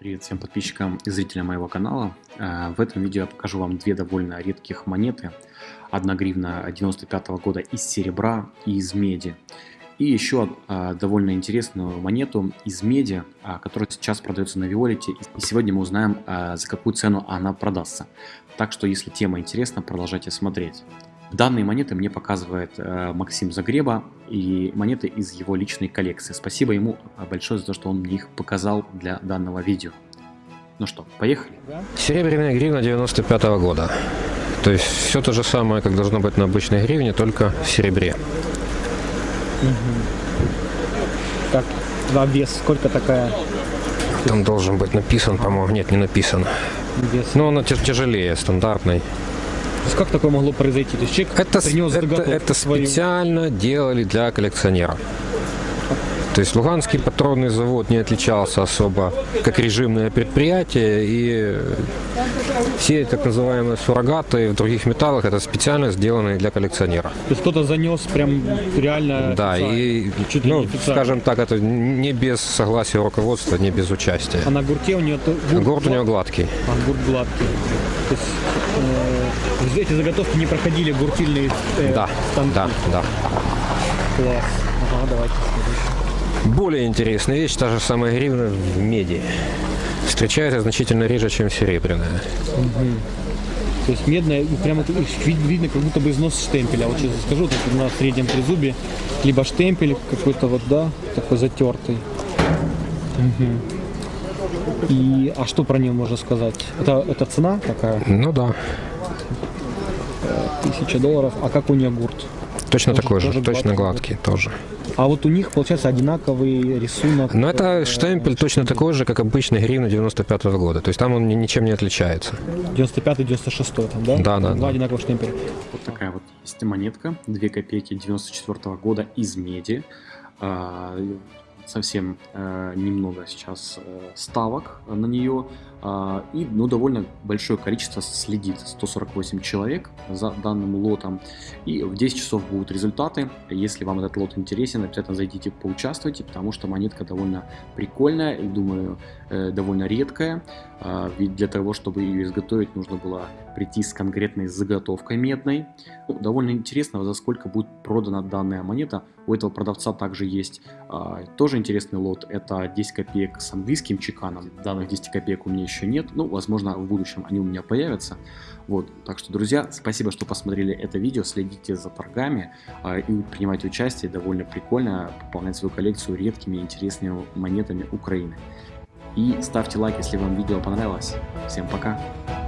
Привет всем подписчикам и зрителям моего канала. Э, в этом видео я покажу вам две довольно редких монеты. Одна гривна 95 -го года из серебра и из меди. И еще э, довольно интересную монету из меди, э, которая сейчас продается на Виолете. И сегодня мы узнаем, за какую цену она продастся. Так что, если тема интересна, продолжайте смотреть. Данные монеты мне показывает э, Максим Загреба и монеты из его личной коллекции. Спасибо ему большое за то, что он мне их показал для данного видео. Ну что, поехали? Серебряная гривна 95 -го года. То есть все то же самое, как должно быть на обычной гривне, только в серебре. Угу. Так, два вес, сколько такая? Там должен быть написан, по-моему, нет, не написан. Вес. Но она тяжелее стандартной. То есть как такое могло произойти? То есть человек это, принес это, это специально делали для коллекционера. То есть Луганский патронный завод не отличался особо как режимное предприятие, и все так называемые суррогаты в других металлах это специально сделанные для коллекционера. То есть кто-то занес прям реально Да, и, чуть ну, скажем так, это не без согласия руководства, не без участия. А на гурте у нее... Гурт, гурт у нее гладкий. А, гурт гладкий. То есть э, эти заготовки не проходили гуртильные э, да, станки? Да, да. Класс. Ага, давайте более интересная вещь, та же самая гривна в меди. Встречается значительно реже, чем серебряная. Угу. То есть медная, прямо видно, как будто бы износ штемпеля. Вот сейчас скажу, так на среднем трезубе, либо штемпель какой-то вот, да, такой затертый. Угу. И, а что про нее можно сказать? Это, это цена такая? Ну да. Тысяча долларов. А как у нее гурт? Точно тоже, такой же, тоже точно гладкий, гладкий тоже. А вот у них, получается, одинаковый рисунок. Но это э, штемпель точно такой же, как обычный гривна 95 -го года. То есть там он ничем не отличается. 95-96 там, да? Да, да. Два да. одинаковых штемпеля. Вот такая вот есть монетка, 2 копейки 94 -го года из меди. А, совсем э, немного сейчас э, ставок на нее. Э, и ну, довольно большое количество следит, 148 человек за данным лотом. И в 10 часов будут результаты. Если вам этот лот интересен, обязательно зайдите, поучаствуйте, потому что монетка довольно прикольная и, думаю, э, довольно редкая. Э, ведь для того, чтобы ее изготовить, нужно было прийти с конкретной заготовкой медной. Ну, довольно интересно, за сколько будет продана данная монета. У этого продавца также есть э, тоже интересный лот. Это 10 копеек с английским чеканом. Данных 10 копеек у меня еще нет. Ну, возможно, в будущем они у меня появятся. Вот, так что, друзья, спасибо, что посмотрели это видео, следите за торгами э, и принимайте участие, довольно прикольно пополнять свою коллекцию редкими интересными монетами Украины. И ставьте лайк, если вам видео понравилось. Всем пока!